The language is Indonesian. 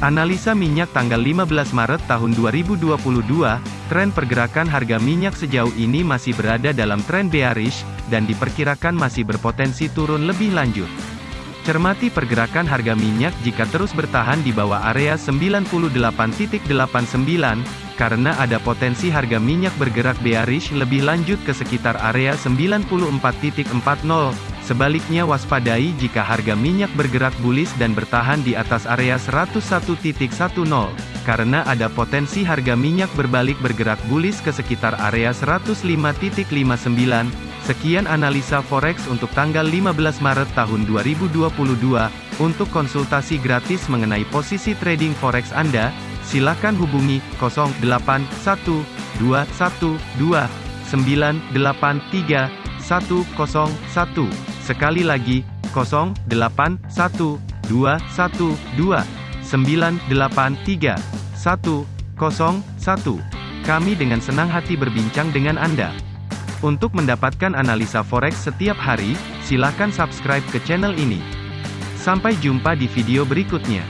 Analisa minyak tanggal 15 Maret tahun 2022, tren pergerakan harga minyak sejauh ini masih berada dalam tren bearish, dan diperkirakan masih berpotensi turun lebih lanjut. Cermati pergerakan harga minyak jika terus bertahan di bawah area 98.89, karena ada potensi harga minyak bergerak bearish lebih lanjut ke sekitar area 94.40. Sebaliknya waspadai jika harga minyak bergerak bullish dan bertahan di atas area 101.10, karena ada potensi harga minyak berbalik bergerak bullish ke sekitar area 105.59. Sekian analisa forex untuk tanggal 15 Maret tahun 2022. Untuk konsultasi gratis mengenai posisi trading forex Anda, silakan hubungi 081212983101. Sekali lagi, 081212983101. Kami dengan senang hati berbincang dengan Anda. Untuk mendapatkan analisa forex setiap hari, silakan subscribe ke channel ini. Sampai jumpa di video berikutnya.